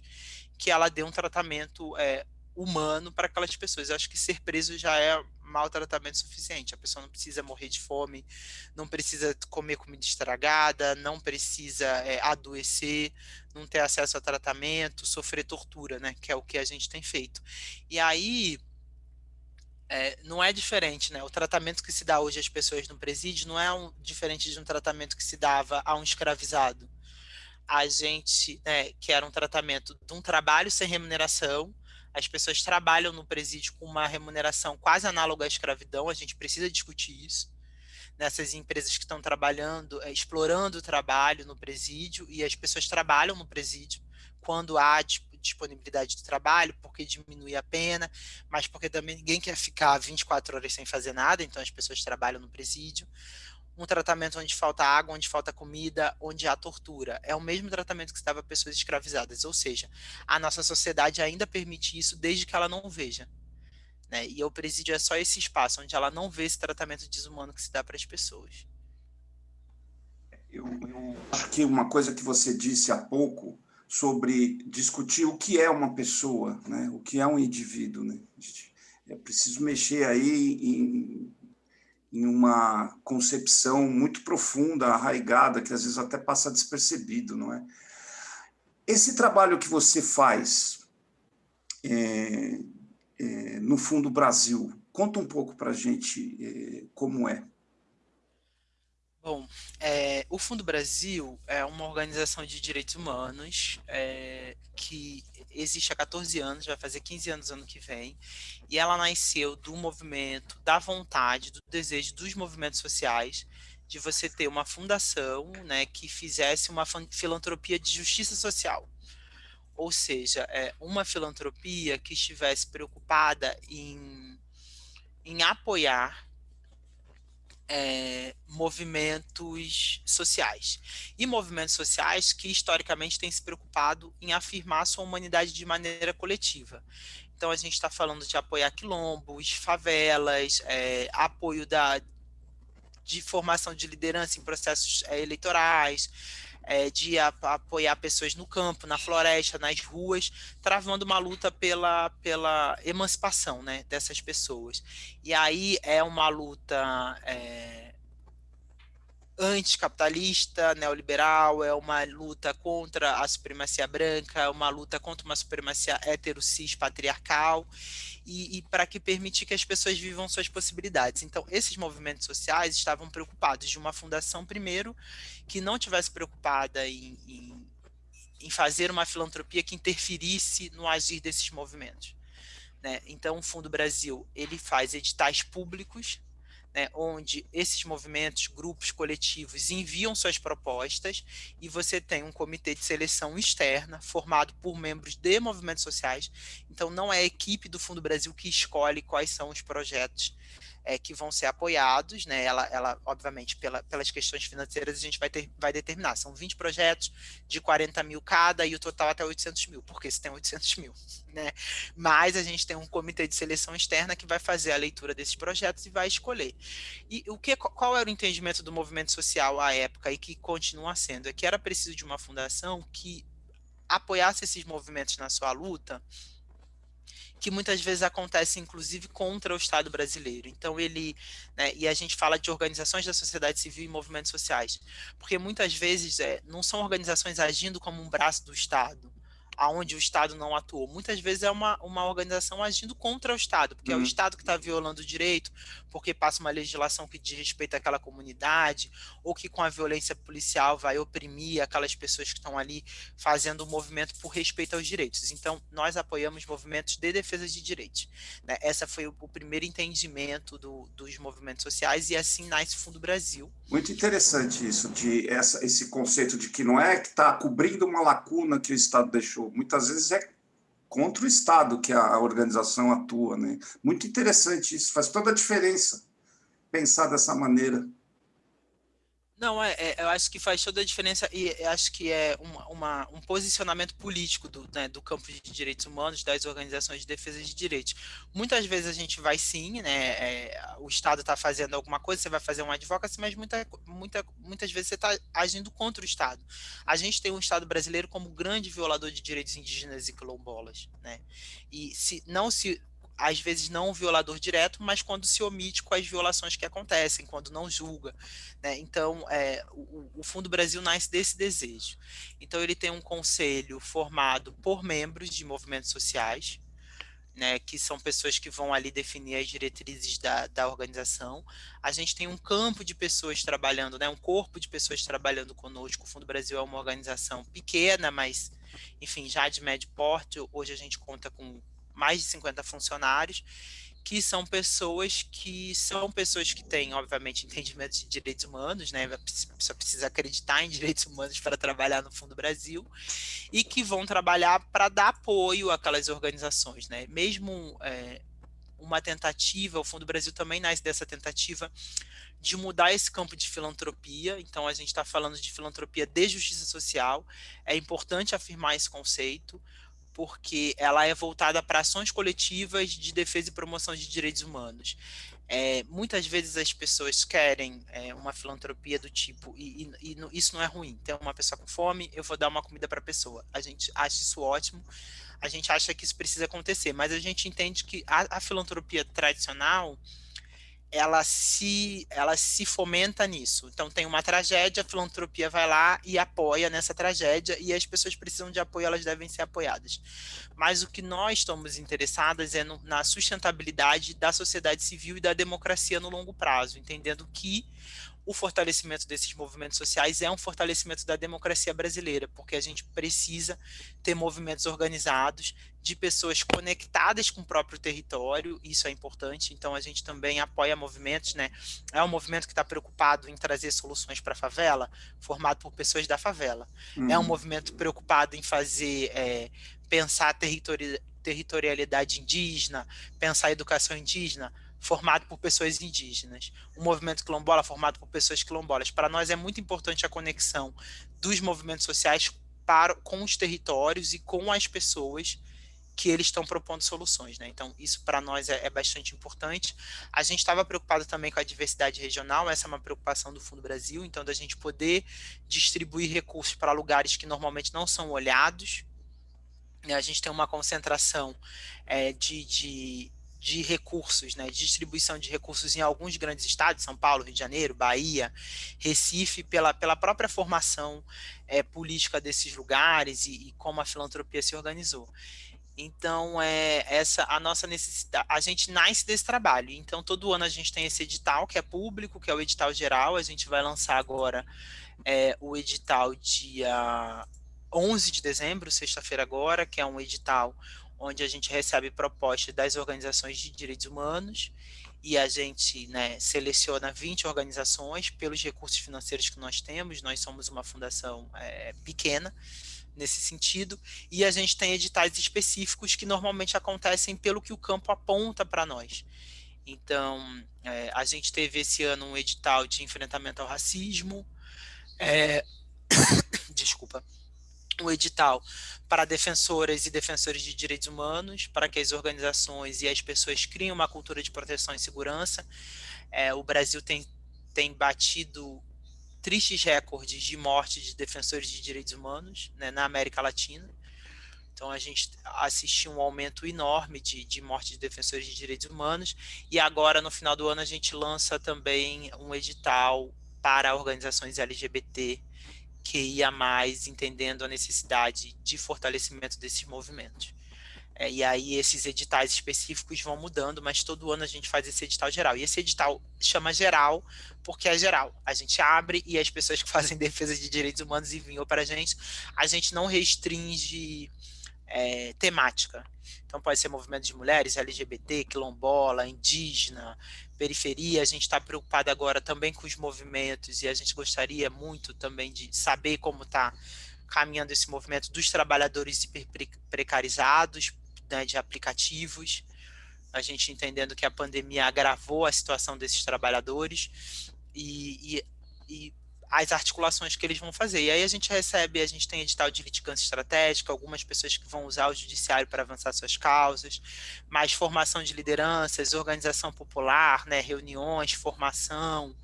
que ela dê um tratamento é, humano para aquelas pessoas. Eu acho que ser preso já é maltratamento suficiente. A pessoa não precisa morrer de fome, não precisa comer comida estragada, não precisa é, adoecer, não ter acesso a tratamento, sofrer tortura, né? Que é o que a gente tem feito. E aí é, não é diferente, né? O tratamento que se dá hoje às pessoas no presídio não é um, diferente de um tratamento que se dava a um escravizado. A gente, né, que era um tratamento de um trabalho sem remuneração, as pessoas trabalham no presídio com uma remuneração quase análoga à escravidão, a gente precisa discutir isso. Nessas empresas que estão trabalhando, é, explorando o trabalho no presídio, e as pessoas trabalham no presídio quando há disponibilidade de trabalho, porque diminui a pena, mas porque também ninguém quer ficar 24 horas sem fazer nada, então as pessoas trabalham no presídio um tratamento onde falta água, onde falta comida, onde há tortura. É o mesmo tratamento que estava pessoas escravizadas, ou seja, a nossa sociedade ainda permite isso desde que ela não veja. Né? E o presídio é só esse espaço onde ela não vê esse tratamento desumano que se dá para as pessoas. Eu, eu acho que uma coisa que você disse há pouco sobre discutir o que é uma pessoa, né? o que é um indivíduo. Né? É preciso mexer aí em em uma concepção muito profunda, arraigada, que às vezes até passa despercebido, não é? Esse trabalho que você faz é, é, no Fundo Brasil, conta um pouco para a gente é, como é. Bom, é, o Fundo Brasil é uma organização de direitos humanos é, que existe há 14 anos, vai fazer 15 anos ano que vem, e ela nasceu do movimento, da vontade, do desejo dos movimentos sociais de você ter uma fundação né, que fizesse uma filantropia de justiça social. Ou seja, é, uma filantropia que estivesse preocupada em, em apoiar é, movimentos sociais. E movimentos sociais que historicamente têm se preocupado em afirmar sua humanidade de maneira coletiva. Então a gente está falando de apoiar quilombos, favelas, é, apoio da, de formação de liderança em processos é, eleitorais, é, de a, apoiar pessoas no campo, na floresta, nas ruas, travando uma luta pela, pela emancipação né, dessas pessoas. E aí é uma luta é, anticapitalista, neoliberal, é uma luta contra a supremacia branca, é uma luta contra uma supremacia heterocis patriarcal, e, e para que permitir que as pessoas vivam suas possibilidades. Então, esses movimentos sociais estavam preocupados de uma fundação, primeiro, que não tivesse preocupada em, em, em fazer uma filantropia que interferisse no agir desses movimentos. Né? Então, o Fundo Brasil ele faz editais públicos né, onde esses movimentos, grupos, coletivos enviam suas propostas e você tem um comitê de seleção externa formado por membros de movimentos sociais. Então, não é a equipe do Fundo Brasil que escolhe quais são os projetos é, que vão ser apoiados, né? Ela, ela obviamente, pela, pelas questões financeiras, a gente vai, ter, vai determinar. São 20 projetos de 40 mil cada e o total até 800 mil, porque se tem 800 mil, né? Mas a gente tem um comitê de seleção externa que vai fazer a leitura desses projetos e vai escolher. E o que, qual era o entendimento do movimento social à época e que continua sendo? É que era preciso de uma fundação que apoiasse esses movimentos na sua luta que muitas vezes acontece inclusive contra o Estado brasileiro. Então ele, né, e a gente fala de organizações da sociedade civil e movimentos sociais, porque muitas vezes é, não são organizações agindo como um braço do Estado, aonde o Estado não atuou. Muitas vezes é uma, uma organização agindo contra o Estado, porque uhum. é o uhum. Estado que está violando o direito, porque passa uma legislação que diz respeito àquela comunidade, ou que com a violência policial vai oprimir aquelas pessoas que estão ali fazendo o um movimento por respeito aos direitos. Então, nós apoiamos movimentos de defesa de direitos. Né? Essa foi o, o primeiro entendimento do, dos movimentos sociais, e assim nasce o Fundo Brasil. Muito interessante isso, de essa, esse conceito de que não é que está cobrindo uma lacuna que o Estado deixou, muitas vezes é contra o Estado que a organização atua. Né? Muito interessante isso, faz toda a diferença pensar dessa maneira. Não, é, é, eu acho que faz toda a diferença e acho que é uma, uma, um posicionamento político do, né, do campo de direitos humanos, das organizações de defesa de direitos. Muitas vezes a gente vai sim, né, é, o Estado está fazendo alguma coisa, você vai fazer um advocacy, mas muita, muita, muitas vezes você está agindo contra o Estado. A gente tem um Estado brasileiro como grande violador de direitos indígenas e quilombolas. Né? E se não se às vezes não um violador direto, mas quando se omite com as violações que acontecem, quando não julga. Né? Então, é, o, o, Fundo Brasil nasce desse desejo. Então, ele tem um conselho formado por membros de movimentos sociais, né, que são pessoas que vão ali definir as diretrizes da, da organização. A gente tem um campo de pessoas trabalhando, né, um corpo de pessoas trabalhando conosco. O Fundo Brasil é uma organização pequena, mas, enfim, já de médio porte. Hoje a gente conta com mais de 50 funcionários, que são pessoas que são pessoas que têm, obviamente, entendimento de direitos humanos, né? Pessoa precisa acreditar em direitos humanos para trabalhar no Fundo Brasil e que vão trabalhar para dar apoio àquelas organizações, né? Mesmo é, uma tentativa, o Fundo Brasil também nasce dessa tentativa de mudar esse campo de filantropia. Então, a gente está falando de filantropia de justiça social. É importante afirmar esse conceito porque ela é voltada para ações coletivas de defesa e promoção de direitos humanos. É, muitas vezes as pessoas querem é, uma filantropia do tipo, e, e, e, isso não é ruim, tem uma pessoa com fome, eu vou dar uma comida para a pessoa. A gente acha isso ótimo, a gente acha que isso precisa acontecer, mas a gente entende que a, a filantropia tradicional, ela se, ela se fomenta nisso. Então tem uma tragédia, a filantropia vai lá e apoia nessa tragédia e as pessoas precisam de apoio, elas devem ser apoiadas. Mas o que nós estamos interessadas é no, na sustentabilidade da sociedade civil e da democracia no longo prazo, entendendo que o fortalecimento desses movimentos sociais é um fortalecimento da democracia brasileira, porque a gente precisa ter movimentos organizados de pessoas conectadas com o próprio território, isso é importante, então a gente também apoia movimentos, né? É um movimento que está preocupado em trazer soluções para a favela, formado por pessoas da favela. Uhum. É um uhum. movimento preocupado em fazer, é, pensar territori territorialidade indígena, pensar educação indígena, formado por pessoas indígenas. O movimento quilombola formado por pessoas quilombolas. Para nós é muito importante a conexão dos movimentos sociais para, com os territórios e com as pessoas que eles estão propondo soluções. Né? Então, isso para nós é, é, bastante importante. A gente estava preocupado também com a diversidade regional, essa é uma preocupação do Fundo Brasil, então da gente poder distribuir recursos para lugares que normalmente não são olhados. A gente tem uma concentração é, de, de de recursos, né, de distribuição de recursos em alguns grandes estados, São Paulo, Rio de Janeiro, Bahia, Recife, pela, pela própria formação é, política desses lugares e, e, como a filantropia se organizou. Então, é essa a nossa necessidade, a gente nasce desse trabalho, então todo ano a gente tem esse edital que é público, que é o edital geral, a gente vai lançar agora é, o edital dia 11 de dezembro, sexta-feira agora, que é um edital onde a gente recebe propostas das organizações de direitos humanos e a gente né, seleciona 20 organizações pelos recursos financeiros que nós temos, nós somos uma fundação é, pequena nesse sentido, e a gente tem editais específicos que normalmente acontecem pelo que o campo aponta para nós. Então, é, a gente teve esse ano um edital de enfrentamento ao racismo, é, desculpa, um edital para defensoras e defensores de direitos humanos, para que as organizações e as pessoas criem uma cultura de proteção e segurança. É, o Brasil tem, tem batido tristes recordes de morte de defensores de direitos humanos né, na América Latina. Então, a gente assistiu um aumento enorme de, de morte de defensores de direitos humanos. E agora, no final do ano, a gente lança também um edital para organizações LGBT que ia mais entendendo a necessidade de fortalecimento desses movimentos. É, e aí esses editais específicos vão mudando, mas todo ano a gente faz esse edital geral. E esse edital chama geral porque é geral. A gente abre e as pessoas que fazem defesa de direitos humanos enviam para a gente. A gente não restringe é, temática. Então pode ser movimento de mulheres, LGBT, quilombola, indígena, periferia. A gente está preocupado agora também com os movimentos e a gente gostaria muito também de saber como está caminhando esse movimento dos trabalhadores precarizados, né, de aplicativos. A gente entendendo que a pandemia agravou a situação desses trabalhadores e, e, e as articulações que eles vão fazer. E aí a gente recebe, a gente tem edital de litigância estratégica, algumas pessoas que vão usar o judiciário para avançar suas causas, mais formação de lideranças, organização popular, né, reuniões, formação,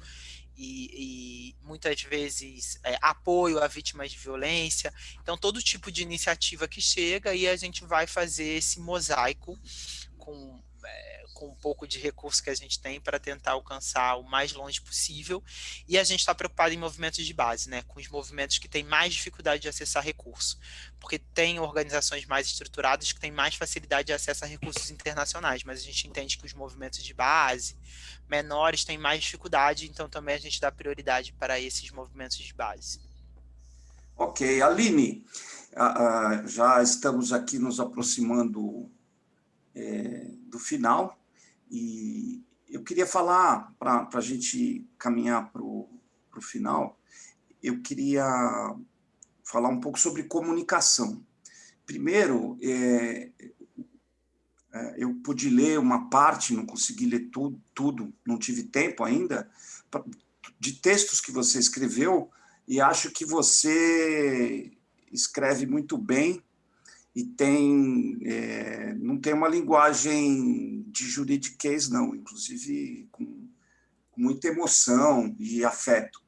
e, e, muitas vezes é, apoio a vítimas de violência. Então, todo tipo de iniciativa que chega e a gente vai fazer esse mosaico com com um pouco de recurso que a gente tem para tentar alcançar o mais longe possível. E a gente está preocupado em movimentos de base, né, com os movimentos que têm mais dificuldade de acessar recurso, porque tem organizações mais estruturadas que têm mais facilidade de acesso a recursos internacionais, mas a gente entende que os movimentos de base menores têm mais dificuldade, então também a gente dá prioridade para esses movimentos de base. Ok, Aline, já estamos aqui nos aproximando é, do final, e eu queria falar, para a gente caminhar para o final, eu queria falar um pouco sobre comunicação. Primeiro, é, é, eu pude ler uma parte, não consegui ler tudo, tudo, não tive tempo ainda, de textos que você escreveu, e acho que você escreve muito bem e tem é, não tem uma linguagem de juridiquês, não, inclusive com, muita emoção e afeto.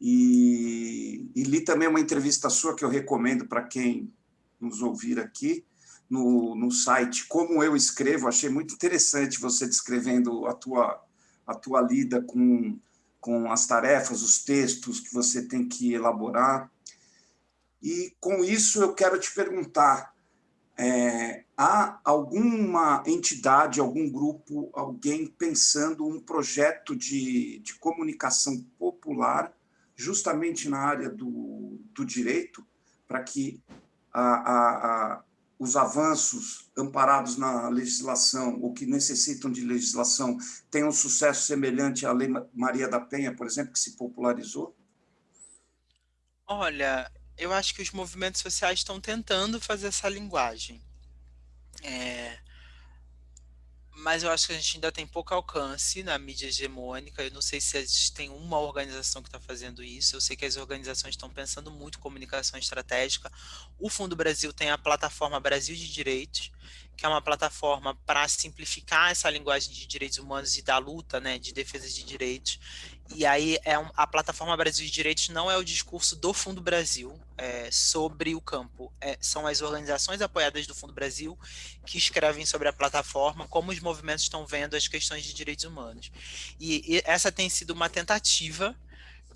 E, e, li também uma entrevista sua que eu recomendo para quem nos ouvir aqui, no, no site Como Eu Escrevo, achei muito interessante você descrevendo a tua, a tua lida com com as tarefas, os textos que você tem que elaborar. E, com isso, eu quero te perguntar, é, há alguma entidade, algum grupo, alguém pensando um projeto de, de comunicação popular justamente na área do, do direito, para que a, a, a, os avanços amparados na legislação ou que necessitam de legislação tenham um sucesso semelhante à Lei Maria da Penha, por exemplo, que se popularizou? Olha, eu acho que os movimentos sociais estão tentando fazer essa linguagem. É, mas eu acho que a gente ainda tem pouco alcance na mídia hegemônica. Eu não sei se existe tem uma organização que está fazendo isso. Eu sei que as organizações estão pensando muito em comunicação estratégica. O Fundo Brasil tem a plataforma Brasil de Direitos, que é uma plataforma para simplificar essa linguagem de direitos humanos e da luta, né, de defesa de direitos. E aí é um, a plataforma Brasil de Direitos não é o discurso do Fundo Brasil é, sobre o campo, é, são as organizações apoiadas do Fundo Brasil que escrevem sobre a plataforma, como os movimentos estão vendo as questões de direitos humanos. E, e essa tem sido uma tentativa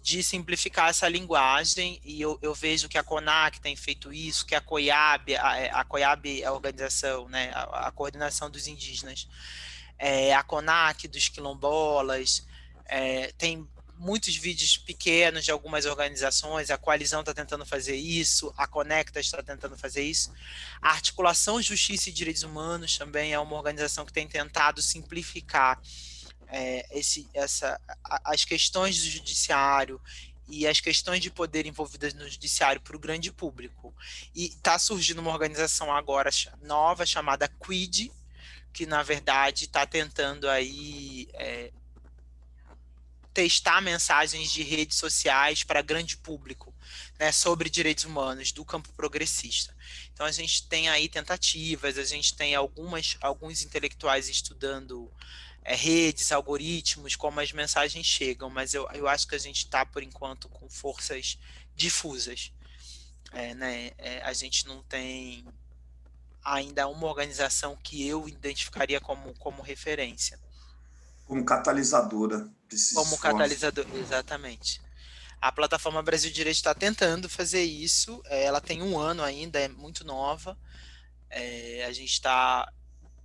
de simplificar essa linguagem, e eu, eu, vejo que a CONAC tem feito isso, que a COIAB, a, a COIAB é a organização, né, a, a coordenação dos indígenas, é, a CONAC dos quilombolas, é, tem muitos vídeos pequenos de algumas organizações, a Coalizão está tentando fazer isso, a Conecta está tentando fazer isso. A Articulação Justiça e Direitos Humanos também é uma organização que tem tentado simplificar é, esse, essa, as questões do judiciário e as questões de poder envolvidas no judiciário para o grande público. E está surgindo uma organização agora nova chamada Quid, que na verdade está tentando aí é, testar mensagens de redes sociais para grande público né, sobre direitos humanos do campo progressista. Então a gente tem aí tentativas, a gente tem algumas, alguns intelectuais estudando é, redes, algoritmos, como as mensagens chegam, mas eu, eu acho que a gente está, por enquanto, com forças difusas. É, né, é, a gente não tem ainda uma organização que eu identificaria como, como referência. Como catalisadora. Como catalisador, exatamente. A plataforma Brasil Direito está tentando fazer isso, é, ela tem um ano ainda, é muito nova, é, a gente está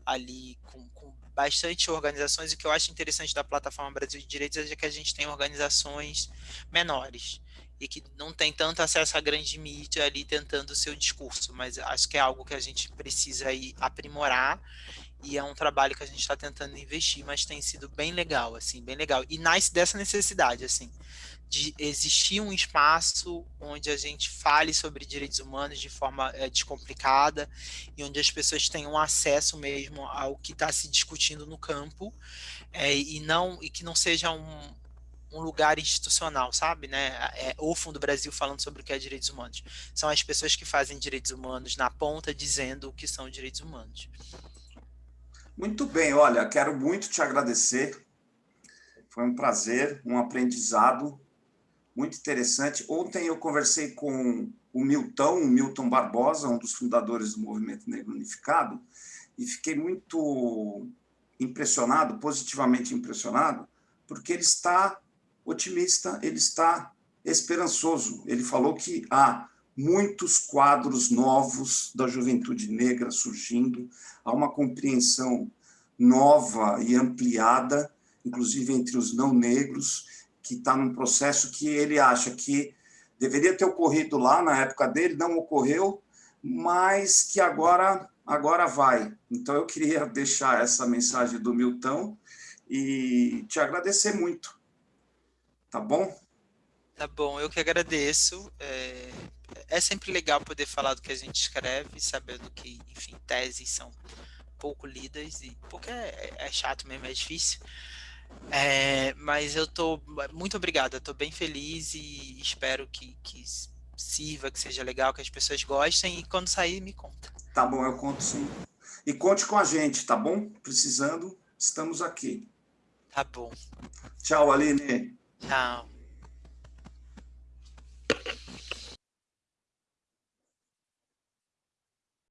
ali com, com bastante organizações, o que eu acho interessante da plataforma Brasil de Direitos é que a gente tem organizações menores, e que não tem tanto acesso à grande mídia ali tentando o seu discurso, mas acho que é algo que a gente precisa aí aprimorar e é um trabalho que a gente está tentando investir, mas tem sido bem legal, assim, bem legal. E nasce dessa necessidade, assim, de existir um espaço onde a gente fale sobre direitos humanos de forma é, descomplicada e onde as pessoas tenham acesso mesmo ao que está se discutindo no campo é, e não e que não seja um, um lugar institucional, sabe, né? É, o Fundo Brasil falando sobre o que é direitos humanos. São as pessoas que fazem direitos humanos na ponta dizendo o que são direitos humanos. Muito bem, olha, quero muito te agradecer. Foi um prazer, um aprendizado muito interessante. Ontem eu conversei com o Milton, o Milton Barbosa, um dos fundadores do Movimento Negro Unificado, e fiquei muito impressionado, positivamente impressionado, porque ele está otimista, ele está esperançoso. Ele falou que há muitos quadros novos da juventude negra surgindo, há uma compreensão nova e ampliada, inclusive entre os não negros, que está num processo que ele acha que deveria ter ocorrido lá na época dele, não ocorreu, mas que agora agora vai. Então eu queria deixar essa mensagem do Milton e te agradecer muito. Tá bom? Tá bom, eu que agradeço. É, é sempre legal poder falar do que a gente escreve, sabendo que, enfim, teses são pouco lidas, e porque é, é chato mesmo, é difícil. É, mas eu tô muito obrigado, eu tô bem feliz e espero que, que sirva, que seja legal, que as pessoas gostem e quando sair me conta. Tá bom, eu conto sim. E conte com a gente, tá bom? Precisando, estamos aqui. Tá bom. Tchau, Aline. Tchau.